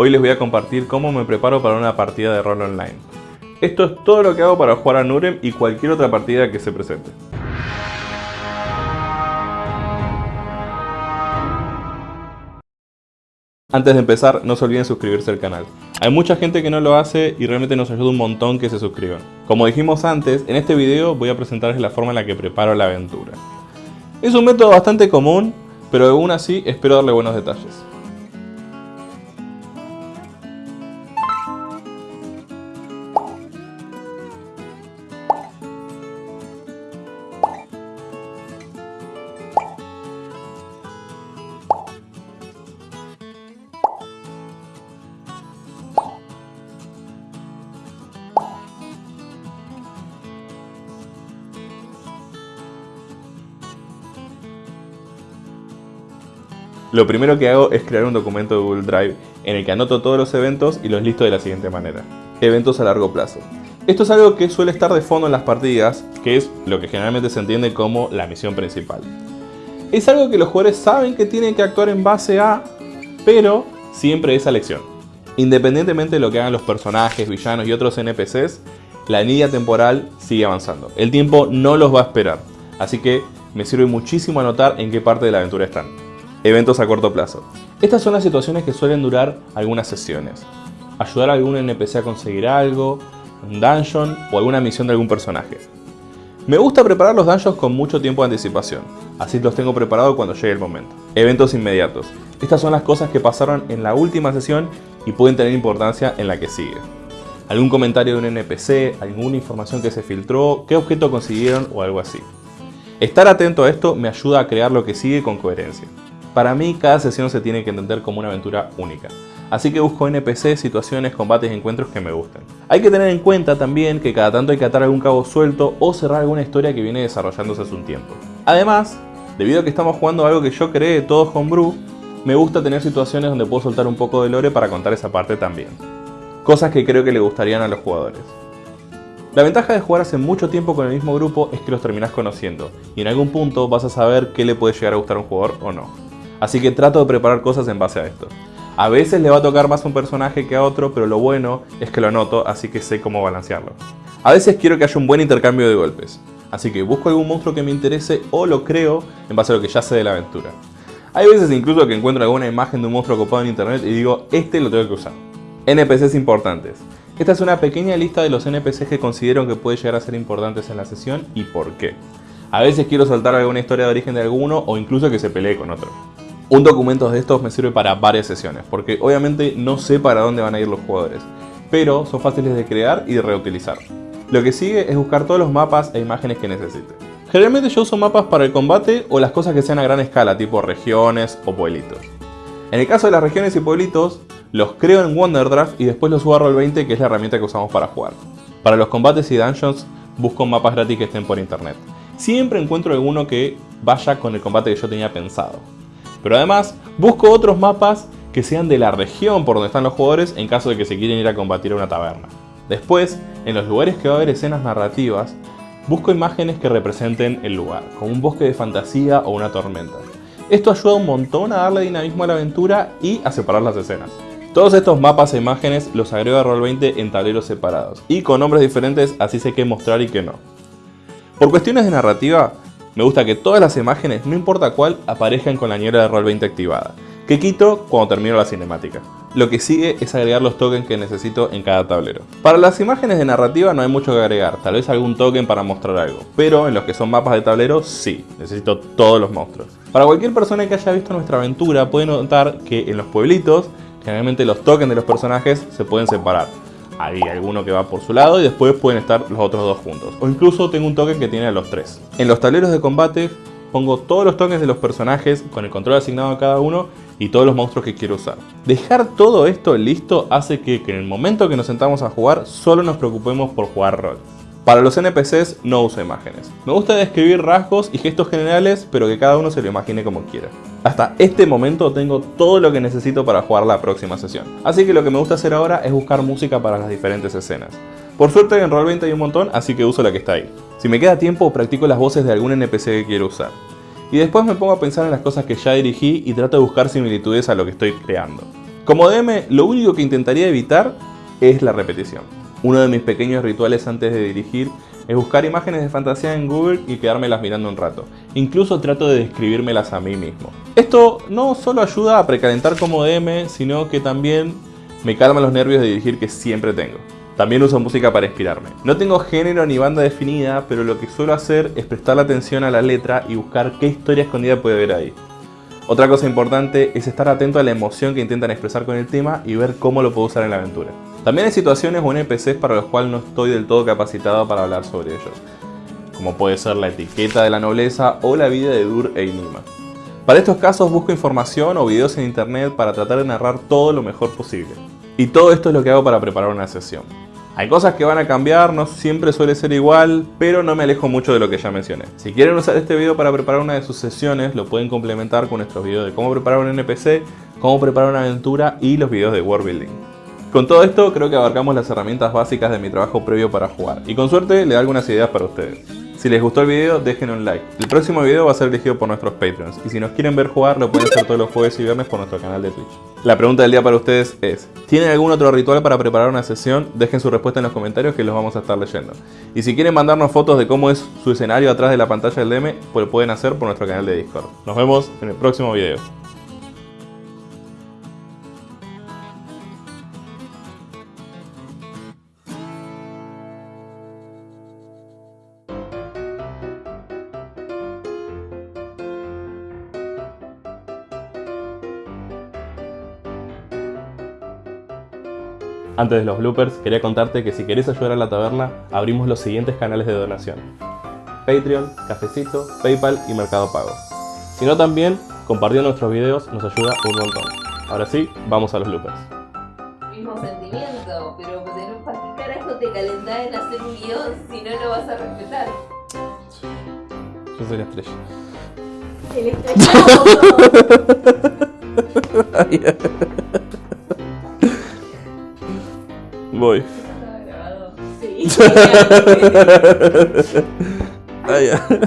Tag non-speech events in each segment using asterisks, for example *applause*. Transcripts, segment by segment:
Hoy les voy a compartir cómo me preparo para una partida de rol online. Esto es todo lo que hago para jugar a Nurem y cualquier otra partida que se presente. Antes de empezar, no se olviden suscribirse al canal. Hay mucha gente que no lo hace y realmente nos ayuda un montón que se suscriban. Como dijimos antes, en este video voy a presentarles la forma en la que preparo la aventura. Es un método bastante común, pero aún así espero darle buenos detalles. Lo primero que hago es crear un documento de Google Drive en el que anoto todos los eventos y los listo de la siguiente manera. Eventos a largo plazo. Esto es algo que suele estar de fondo en las partidas, que es lo que generalmente se entiende como la misión principal. Es algo que los jugadores saben que tienen que actuar en base a, pero siempre es elección. Independientemente de lo que hagan los personajes, villanos y otros NPCs, la línea temporal sigue avanzando. El tiempo no los va a esperar, así que me sirve muchísimo anotar en qué parte de la aventura están. Eventos a corto plazo. Estas son las situaciones que suelen durar algunas sesiones. Ayudar a algún NPC a conseguir algo, un dungeon o alguna misión de algún personaje. Me gusta preparar los dungeons con mucho tiempo de anticipación, así los tengo preparados cuando llegue el momento. Eventos inmediatos. Estas son las cosas que pasaron en la última sesión y pueden tener importancia en la que sigue. Algún comentario de un NPC, alguna información que se filtró, qué objeto consiguieron o algo así. Estar atento a esto me ayuda a crear lo que sigue con coherencia. Para mí, cada sesión se tiene que entender como una aventura única. Así que busco NPC, situaciones, combates y encuentros que me gusten. Hay que tener en cuenta también que cada tanto hay que atar algún cabo suelto o cerrar alguna historia que viene desarrollándose hace un tiempo. Además, debido a que estamos jugando algo que yo creé todos homebrew, me gusta tener situaciones donde puedo soltar un poco de lore para contar esa parte también. Cosas que creo que le gustarían a los jugadores. La ventaja de jugar hace mucho tiempo con el mismo grupo es que los terminás conociendo, y en algún punto vas a saber qué le puede llegar a gustar a un jugador o no. Así que trato de preparar cosas en base a esto. A veces le va a tocar más a un personaje que a otro, pero lo bueno es que lo anoto, así que sé cómo balancearlo. A veces quiero que haya un buen intercambio de golpes, así que busco algún monstruo que me interese o lo creo en base a lo que ya sé de la aventura. Hay veces incluso que encuentro alguna imagen de un monstruo copado en internet y digo, este lo tengo que usar. NPCs importantes. Esta es una pequeña lista de los NPCs que considero que pueden llegar a ser importantes en la sesión y por qué. A veces quiero soltar alguna historia de origen de alguno o incluso que se pelee con otro. Un documento de estos me sirve para varias sesiones, porque obviamente no sé para dónde van a ir los jugadores, pero son fáciles de crear y de reutilizar. Lo que sigue es buscar todos los mapas e imágenes que necesite. Generalmente yo uso mapas para el combate o las cosas que sean a gran escala, tipo regiones o pueblitos. En el caso de las regiones y pueblitos, los creo en Wonderdraft y después los subo a Roll20 que es la herramienta que usamos para jugar. Para los combates y dungeons, busco mapas gratis que estén por internet. Siempre encuentro alguno que vaya con el combate que yo tenía pensado. Pero además busco otros mapas que sean de la región por donde están los jugadores en caso de que se quieren ir a combatir a una taberna. Después, en los lugares que va a haber escenas narrativas, busco imágenes que representen el lugar, como un bosque de fantasía o una tormenta. Esto ayuda un montón a darle dinamismo a la aventura y a separar las escenas. Todos estos mapas e imágenes los agrego a Roll20 en tableros separados y con nombres diferentes así sé qué mostrar y qué no. Por cuestiones de narrativa, me gusta que todas las imágenes, no importa cuál, aparezcan con la niebla de Roll20 activada, que quito cuando termino la cinemática. Lo que sigue es agregar los tokens que necesito en cada tablero. Para las imágenes de narrativa no hay mucho que agregar, tal vez algún token para mostrar algo, pero en los que son mapas de tablero sí, necesito todos los monstruos. Para cualquier persona que haya visto nuestra aventura puede notar que en los pueblitos generalmente los tokens de los personajes se pueden separar hay alguno que va por su lado y después pueden estar los otros dos juntos. O incluso tengo un token que tiene a los tres. En los tableros de combate pongo todos los tokens de los personajes con el control asignado a cada uno y todos los monstruos que quiero usar. Dejar todo esto listo hace que, que en el momento que nos sentamos a jugar solo nos preocupemos por jugar rol. Para los NPCs no uso imágenes. Me gusta describir rasgos y gestos generales, pero que cada uno se lo imagine como quiera. Hasta este momento tengo todo lo que necesito para jugar la próxima sesión. Así que lo que me gusta hacer ahora es buscar música para las diferentes escenas. Por suerte en Roll20 hay un montón, así que uso la que está ahí. Si me queda tiempo, practico las voces de algún NPC que quiero usar. Y después me pongo a pensar en las cosas que ya dirigí y trato de buscar similitudes a lo que estoy creando. Como DM, lo único que intentaría evitar es la repetición. Uno de mis pequeños rituales antes de dirigir es buscar imágenes de fantasía en Google y quedármelas mirando un rato. Incluso trato de describírmelas a mí mismo. Esto no solo ayuda a precalentar como DM, sino que también me calma los nervios de dirigir que siempre tengo. También uso música para inspirarme. No tengo género ni banda definida, pero lo que suelo hacer es prestarle atención a la letra y buscar qué historia escondida puede haber ahí. Otra cosa importante es estar atento a la emoción que intentan expresar con el tema y ver cómo lo puedo usar en la aventura. También hay situaciones o NPCs para los cuales no estoy del todo capacitado para hablar sobre ellos, como puede ser la etiqueta de la nobleza o la vida de Dur e Inima. Para estos casos busco información o videos en internet para tratar de narrar todo lo mejor posible. Y todo esto es lo que hago para preparar una sesión. Hay cosas que van a cambiar, no siempre suele ser igual, pero no me alejo mucho de lo que ya mencioné. Si quieren usar este video para preparar una de sus sesiones, lo pueden complementar con nuestros videos de cómo preparar un NPC, cómo preparar una aventura y los videos de World Building. Con todo esto creo que abarcamos las herramientas básicas de mi trabajo previo para jugar y con suerte le da algunas ideas para ustedes. Si les gustó el video, dejen un like. El próximo video va a ser elegido por nuestros Patreons. Y si nos quieren ver jugar, lo pueden hacer todos los jueves y viernes por nuestro canal de Twitch. La pregunta del día para ustedes es, ¿tienen algún otro ritual para preparar una sesión? Dejen su respuesta en los comentarios que los vamos a estar leyendo. Y si quieren mandarnos fotos de cómo es su escenario atrás de la pantalla del DM, pues lo pueden hacer por nuestro canal de Discord. Nos vemos en el próximo video. Antes de los bloopers, quería contarte que si querés ayudar a la taberna, abrimos los siguientes canales de donación. Patreon, Cafecito, Paypal y Mercado Pago. Si no también, compartiendo nuestros videos nos ayuda un montón. Ahora sí, vamos a los bloopers. Mismo sentimiento, pero de ¿para qué carajo te calentás en hacer un guion si no lo vas a respetar? Yo soy la estrella. El estrellado. *laughs* *laughs* Voy. *laughs* Ah, ya. ¿Quién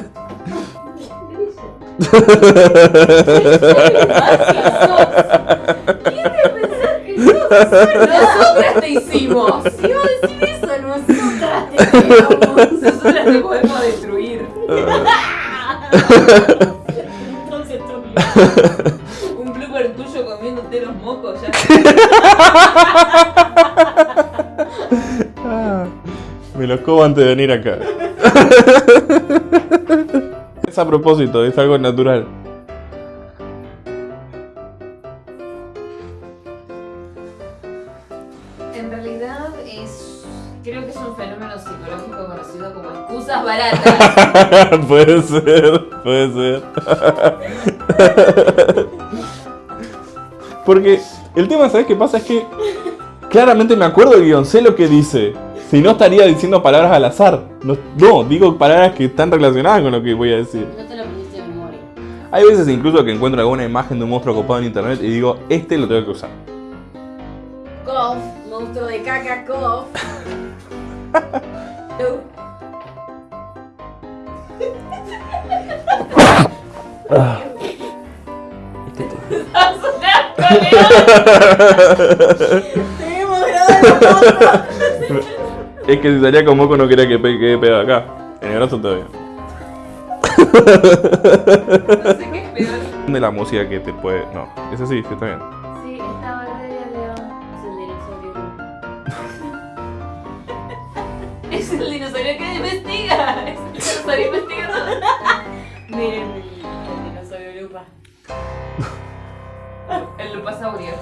te pensás que sos? Nosotras te hicimos. Si iba a decir eso, nosotras te creamos. Nosotras te podemos destruir. Entonces tú. Me los cobo antes de venir acá. *laughs* es a propósito, es algo natural. En realidad es. Creo que es un fenómeno psicológico conocido como excusas baratas. *laughs* puede ser, puede ser. Porque el tema, ¿sabes qué pasa? Es que claramente me acuerdo del guion, sé lo que dice. Si no estaría diciendo palabras al azar. No, no, digo palabras que están relacionadas con lo que voy a decir. No te lo pusiste de memoria. Hay veces incluso que encuentro alguna imagen de un monstruo copado en internet y digo, este lo tengo que usar. Cough, monstruo de caca, cough. ¡Vas a ¡Tenemos grabado Es que si salía con moco no quería que pe- quede pegado acá. En el brazo todavía. No sé qué es peor. De la música que te puede. No, ese sí, sí está bien. Sí, estaba re de león. Es el dinosaurio. *laughs* Es el dinosaurio que investiga. Es el dinosaurio investigador. *laughs* Miren el dinosaurio lupa. *laughs* El lupasaurio.